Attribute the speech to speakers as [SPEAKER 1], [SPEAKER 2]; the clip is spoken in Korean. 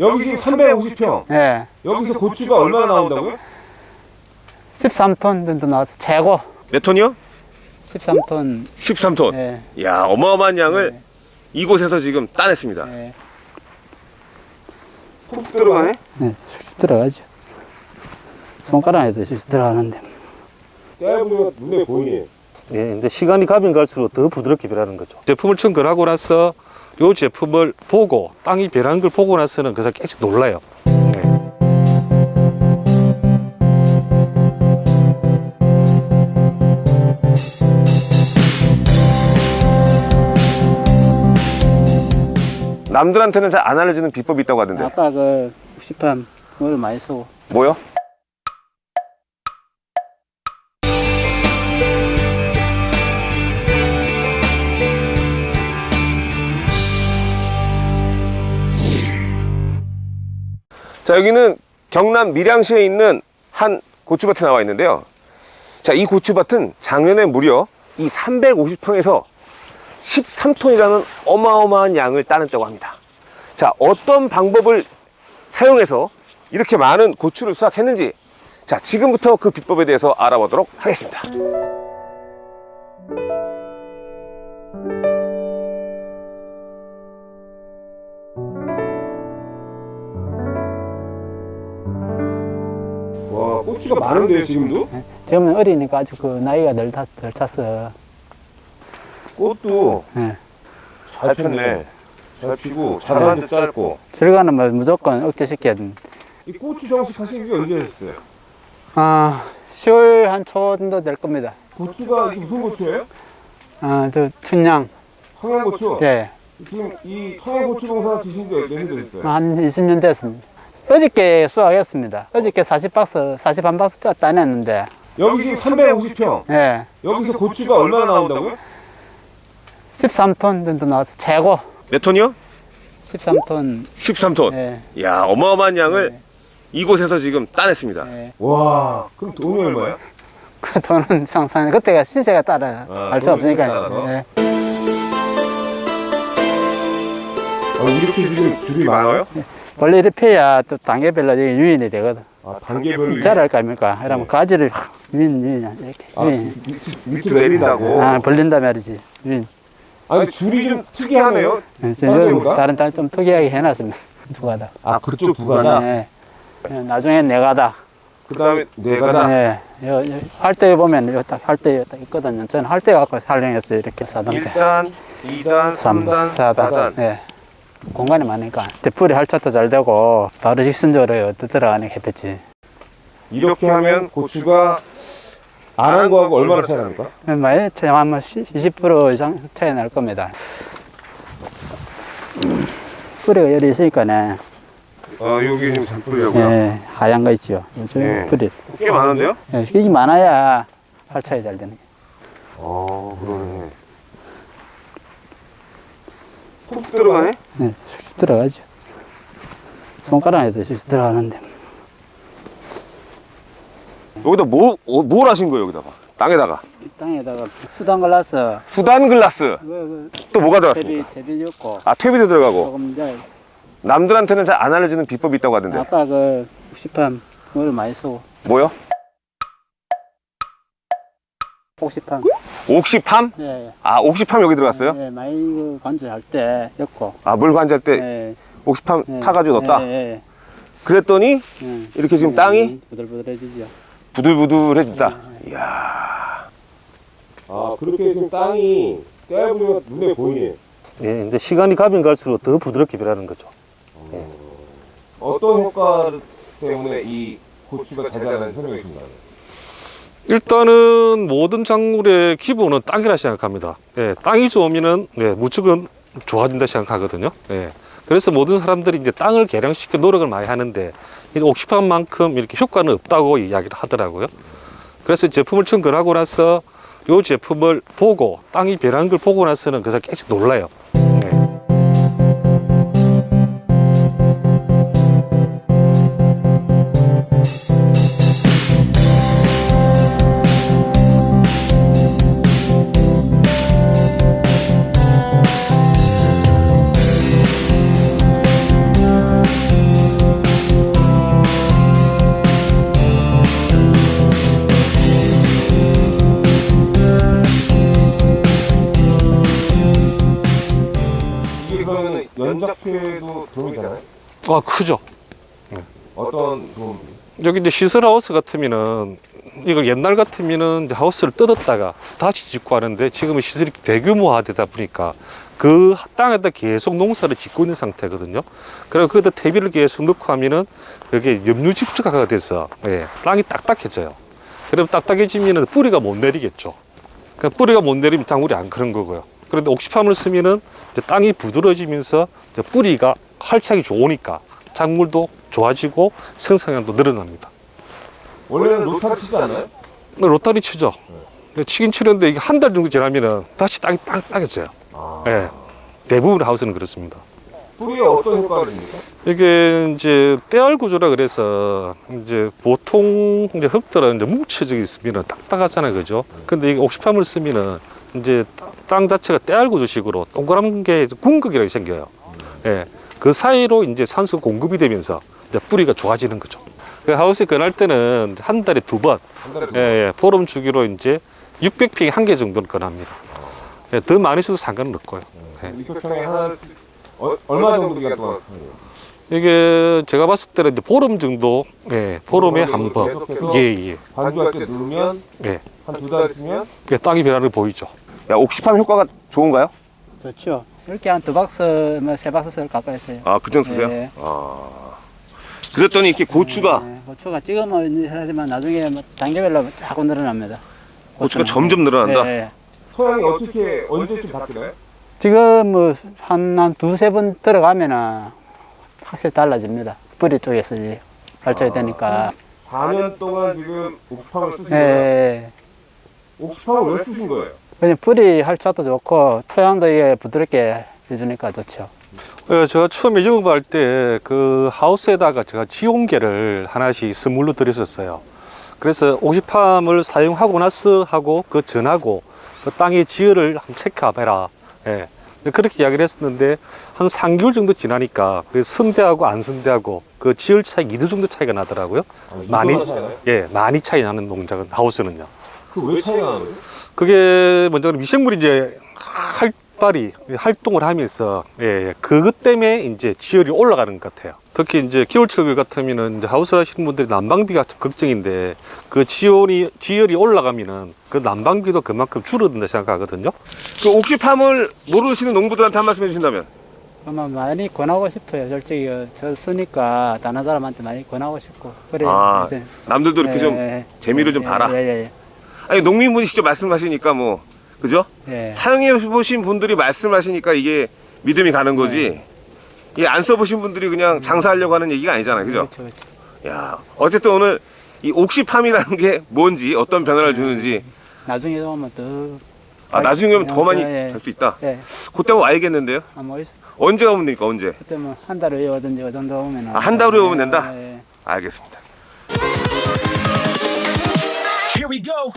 [SPEAKER 1] 여기 지금 350평.
[SPEAKER 2] 예.
[SPEAKER 1] 여기서 고추가 얼마나 나온다고요?
[SPEAKER 2] 13톤 정도 나와서 최고
[SPEAKER 1] 몇 톤이요?
[SPEAKER 2] 13톤.
[SPEAKER 1] 13톤.
[SPEAKER 2] 예.
[SPEAKER 1] 이야, 어마어마한 양을
[SPEAKER 2] 네.
[SPEAKER 1] 이곳에서 지금 따냈습니다.
[SPEAKER 2] 예.
[SPEAKER 1] 푹 들어가네?
[SPEAKER 2] 네, 쑥쑥 들어가죠. 손가락에도 들어가는데.
[SPEAKER 1] 깨보면 눈에 보이네.
[SPEAKER 3] 예, 근데 시간이 가면 갈수록 더 부드럽게 변하는 거죠.
[SPEAKER 4] 제품을 청결하고 나서 이 제품을 보고 땅이 변한 걸 보고 나서는 그래서 깨끗이 놀라요. 네.
[SPEAKER 1] 남들한테는 잘 안 알려주는 비법이 있다고 하던데.
[SPEAKER 2] 아까 그 시판 물 많이 쓰고.
[SPEAKER 1] 뭐요? 자, 여기는 경남 밀양시에 있는 한 고추밭에 나와 있는데요. 자, 이 고추밭은 작년에 무려 이 350평에서 13톤이라는 어마어마한 양을 따냈다고 합니다. 자, 어떤 방법을 사용해서 이렇게 많은 고추를 수확했는지 자 지금부터 그 비법에 대해서 알아보도록 하겠습니다 와 고추가 많은데요 지금도?
[SPEAKER 2] 지금은 어리니까 아직 그 나이가 덜, 탔, 덜 찼어.
[SPEAKER 1] 꽃도
[SPEAKER 2] 예.
[SPEAKER 1] 잘 폈네 잘 피고 자라는데 짧고
[SPEAKER 2] 결과는 뭐 무조건 억제시켜야 됩니다.
[SPEAKER 1] 이 고추 정식 하신 게 언제 했어요?
[SPEAKER 2] 아, 10월 한 초 정도 될 겁니다.
[SPEAKER 1] 고추가 이게 무슨 고추예요?
[SPEAKER 2] 아, 저 춘향.
[SPEAKER 1] 청양고추?
[SPEAKER 2] 예.
[SPEAKER 1] 지금 이 청양고추 농사 지신 지 몇년 됐어요?
[SPEAKER 2] 한 20년 됐습니다. 어저께 수확했습니다. 어저께 40박스, 41박스 따- 따냈는데,
[SPEAKER 1] 여기 지금 350평
[SPEAKER 2] 예.
[SPEAKER 1] 여기서 고추가 얼마나 나온다고요?
[SPEAKER 2] 13톤 정도 나와서 최고
[SPEAKER 1] 몇 톤이요?
[SPEAKER 2] 13톤.
[SPEAKER 1] 13톤.
[SPEAKER 2] 예.
[SPEAKER 1] 이야, 어마어마한 양을
[SPEAKER 2] 예.
[SPEAKER 1] 이곳에서 지금 따냈습니다.
[SPEAKER 2] 예.
[SPEAKER 1] 와, 그럼 돈이 얼마예요?
[SPEAKER 2] 그 돈은 상상, 그때가 시세가 따라
[SPEAKER 1] 아,
[SPEAKER 2] 알수
[SPEAKER 1] 돈이 시세에
[SPEAKER 2] 없으니까. 예.
[SPEAKER 1] 어, 이렇게 지금 줄이 많아요?
[SPEAKER 2] 원래 이렇게 펴야 또 단계별로 이게 유인이 되거든.
[SPEAKER 1] 아, 단계별로.
[SPEAKER 2] 자랄 거 아닙니까? 이러면
[SPEAKER 1] 네.
[SPEAKER 2] 가지를 확 유인, 유인, 이렇게.
[SPEAKER 1] 아,
[SPEAKER 2] 유인.
[SPEAKER 1] 밑으로 내린다고.
[SPEAKER 2] 아, 벌린다 말이지. 유인.
[SPEAKER 1] 아, 근데 줄이 좀 특이하네요.
[SPEAKER 2] 예, 저
[SPEAKER 1] 다른
[SPEAKER 2] 딸 좀 특이하게 해놨습니다. 두 가닥.
[SPEAKER 1] 아, 그쪽 두
[SPEAKER 2] 네. 예, 나중엔 네 가닥.
[SPEAKER 1] 그 다음에 네 가닥.
[SPEAKER 2] 네. 요, 요, 할때 보면 이거 딱 할때 딱 있거든요. 저는 할때 갖고 활용했어요. 이렇게 사단계.
[SPEAKER 1] 1단, 2단, 3단, 4단.
[SPEAKER 2] 네. 공간이 많으니까. 대풀이 할차도 잘 되고, 바로 직선적으로 들어가는 햇볕이.
[SPEAKER 1] 이렇게 하면 고추가 안 한 거하고 얼마나 차이 납니까?
[SPEAKER 2] 많이 차이 아마 20% 이상 차이 날 겁니다. 뿌리가 열이 있으니까네.
[SPEAKER 1] 아, 여기 지금 잔뿌리라고요?
[SPEAKER 2] 예, 하얀 거 있죠. 요즘
[SPEAKER 1] 네.
[SPEAKER 2] 뿌리.
[SPEAKER 1] 꽤 많은데요?
[SPEAKER 2] 예, 이게 많아야 활차이 잘 되는 게.
[SPEAKER 1] 어, 그러네. 푹 들어가네?
[SPEAKER 2] 네, 쑥쑥 들어가죠. 손가락에도 쑥쑥 들어가는데.
[SPEAKER 1] 여기다 뭐, 어, 뭘 하신 거예요, 여기다가? 땅에다가.
[SPEAKER 2] 땅에다가 수단 갈라서
[SPEAKER 1] 수단 글라스.
[SPEAKER 2] 그,
[SPEAKER 1] 또 뭐가
[SPEAKER 2] 그
[SPEAKER 1] 들어갔습니까?
[SPEAKER 2] 대비 줬고
[SPEAKER 1] 아, 퇴비도 들어가고.
[SPEAKER 2] 조금 이제
[SPEAKER 1] 남들한테는 잘 안 알려주는 비법이 있다고 하던데.
[SPEAKER 2] 아까 그 시판 물 많이 쓰고
[SPEAKER 1] 뭐요?
[SPEAKER 2] 옥시판
[SPEAKER 1] 옥시팜?
[SPEAKER 2] 예,
[SPEAKER 1] 아, 옥시팜 여기 들어갔어요?
[SPEAKER 2] 예, 많이 그 관절할 때 였고
[SPEAKER 1] 아, 물 관절 때
[SPEAKER 2] 예,
[SPEAKER 1] 옥시팜
[SPEAKER 2] 예,
[SPEAKER 1] 타가지고 넣었다?
[SPEAKER 2] 예, 예,
[SPEAKER 1] 그랬더니
[SPEAKER 2] 예.
[SPEAKER 1] 이렇게 지금
[SPEAKER 2] 예,
[SPEAKER 1] 땅이
[SPEAKER 2] 부들부들해지죠.
[SPEAKER 1] 부들부들해진다. 이야. 아, 그렇게 지금 땅이 깨보면 눈에 보이네.
[SPEAKER 3] 예, 근데 시간이 가면 갈수록 더 부드럽게 변하는 거죠.
[SPEAKER 1] 어떤 효과 때문에 이 고추가 잘 자라는 설명해 주신가요?
[SPEAKER 4] 일단은 모든 작물의 기본은 땅이라 생각합니다. 예, 땅이 좋으면은 예, 무척은 좋아진다 생각하거든요. 예. 그래서 모든 사람들이 이제 땅을 개량시켜 노력을 많이 하는데 이 옥시판 만큼 이렇게 효과는 없다고 이야기를 하더라고요. 그래서 제품을 청결하고 나서 이 제품을 보고 땅이 변한 걸 보고 나서는 그래서 깨끗이 놀라요. 예.
[SPEAKER 1] 경작회도 도움이 되나요?
[SPEAKER 4] 아 크죠.
[SPEAKER 1] 어떤 도움?
[SPEAKER 4] 여기 이제 시설 하우스 같으면은 이걸 옛날 같으면은 하우스를 뜯었다가 다시 짓고 하는데 지금은 시설이 대규모화 되다 보니까 그 땅에다 계속 농사를 짓고 있는 상태거든요. 그리고 거기다 퇴비를 계속 넣고 하면은 그게 염류집적화가 돼서 예, 땅이 딱딱해져요. 그러면 딱딱해지면은 뿌리가 못 내리겠죠. 그 뿌리가 못 내리면 작물이 안 크는 거고요. 그런데 옥시팜을 쓰면은 땅이 부드러워지면서 뿌리가 활착이 좋으니까 작물도 좋아지고 생산량도 늘어납니다.
[SPEAKER 1] 원래는 로타리 치지 않나요?
[SPEAKER 4] 로타리 치죠. 근데 치긴 치는데 이게 한 달 정도 지나면은 다시 땅이 땅땅해져요.
[SPEAKER 1] 아.
[SPEAKER 4] 예. 대부분 하우스는 그렇습니다.
[SPEAKER 1] 뿌리에 어떤 효과가 줍니까?
[SPEAKER 4] 이게 이제 때알 구조라 그래서 이제 보통 이제 흙들은 이제 뭉쳐져 있으면 딱딱하잖아요, 그죠? 근데 이게 옥시팜을 쓰면은 이제 땅 자체가 때알 구조식으로 동그란 게 궁극이라고 생겨요. 예. 그 사이로 이제 산소 공급이 되면서 이제 뿌리가 좋아지는 거죠. 그 하우스에 건할 때는 한 달에 두 번, 예, 예, 보름 주기로 이제 600평에 한 개 정도는 건합니다. 예, 더 많이 써도 상관은 없고요. 예.
[SPEAKER 1] 육평에 하나 어, 얼마 정도 기간 동안?
[SPEAKER 4] 이게 제가 봤을 때는 이제 보름 정도, 예, 보름에 한 번. 예, 예.
[SPEAKER 1] 반주할 때 누르면
[SPEAKER 4] 예.
[SPEAKER 1] 한 두 달 있으면
[SPEAKER 4] 예, 땅이 변하는 게 보이죠.
[SPEAKER 1] 야 옥시팜 효과가 좋은가요?
[SPEAKER 2] 좋죠. 이렇게 한 두 박스, 뭐세 박스 썰 가까이 써요.
[SPEAKER 1] 아 그 정도 쓰세요?
[SPEAKER 2] 네.
[SPEAKER 1] 아 그랬더니 이렇게 고추가
[SPEAKER 2] 네, 고추가 찍으면 하지만 나중에 뭐 단계별로 자꾸 늘어납니다.
[SPEAKER 1] 고추가
[SPEAKER 2] 고추는.
[SPEAKER 1] 점점 늘어난다.
[SPEAKER 2] 네.
[SPEAKER 1] 소양이 어떻게 언제쯤 바뀌나요?
[SPEAKER 2] 지금 뭐 한 한 두세 번 들어가면은 확실히 달라집니다. 뿌리 쪽에서 이제 발전이
[SPEAKER 1] 아.
[SPEAKER 2] 되니까.
[SPEAKER 1] 4년 동안 지금 옥시팜을 쓰신
[SPEAKER 2] 예,
[SPEAKER 1] 거예요?
[SPEAKER 2] 예.
[SPEAKER 1] 옥시팜을 왜 쓰신 거예요?
[SPEAKER 2] 그냥 뿌리 활착도 좋고 토양도 이게 부드럽게 해주니까 좋죠.
[SPEAKER 4] 예, 제가 처음에 영업할 때 그 하우스에다가 제가 지온계를 하나씩 선물로 드렸었어요. 그래서 옥시팜을 사용하고 나서 하고 그 전하고 그 땅의 지열을 한번 체크해봐라. 예. 그렇게 이야기를 했었는데 한 3개월 정도 지나니까 그 선대하고 안 선대하고 그 지열 차이 2도 정도 차이가 나더라고요. 많이 예, 많이 차이 나는 농작은 하우스는요.
[SPEAKER 1] 그왜 차이가?
[SPEAKER 4] 그게 먼저 미생물이 이제 활발히 활동을 하면서 예, 예, 그것 때문에 이제 지열이 올라가는 것 같아요. 특히 이제 겨울철 같으면은 이제 하우스 하시는 분들이 난방비가 좀 걱정인데 그 지열이 지열이 올라가면은 그 난방비도 그만큼 줄어든다 생각하거든요.
[SPEAKER 1] 그 옥시팜을 모르시는 농부들한테 한 말씀 해주신다면
[SPEAKER 2] 아마 많이 권하고 싶어요. 솔직히 저 쓰니까 다른 사람한테 많이 권하고 싶고. 그래.
[SPEAKER 1] 아. 남들도 이렇게
[SPEAKER 2] 예,
[SPEAKER 1] 좀
[SPEAKER 2] 예,
[SPEAKER 1] 재미를 좀
[SPEAKER 2] 예,
[SPEAKER 1] 봐라.
[SPEAKER 2] 예, 예,
[SPEAKER 1] 아니 농민분이 직접 말씀하시니까 뭐 그죠?
[SPEAKER 2] 예. 예.
[SPEAKER 1] 사용해 보신 분들이 말씀하시니까 이게 믿음이 가는 거지. 이게 안 써보신 분들이 그냥 장사하려고 하는 얘기가 아니잖아요, 그죠?
[SPEAKER 2] 그렇죠, 그렇죠.
[SPEAKER 1] 야, 어쨌든 오늘 이 옥시팜이라는 게 뭔지 어떤 변화를 주는지
[SPEAKER 2] 나중에 오면 더.
[SPEAKER 1] 아, 나중에 오면 더 많이
[SPEAKER 2] 예, 예.
[SPEAKER 1] 될수 있다.
[SPEAKER 2] 예.
[SPEAKER 1] 그때 와야겠는데요.
[SPEAKER 2] 아마 있-
[SPEAKER 1] 언제 가면 됩니까? 언제?
[SPEAKER 2] 그때 뭐한 달 후에 오든지 그 정도 오면.
[SPEAKER 1] 아, 한 달 후에 오면 된다?
[SPEAKER 2] 예, 예.
[SPEAKER 1] 알겠습니다.
[SPEAKER 5] Here we go.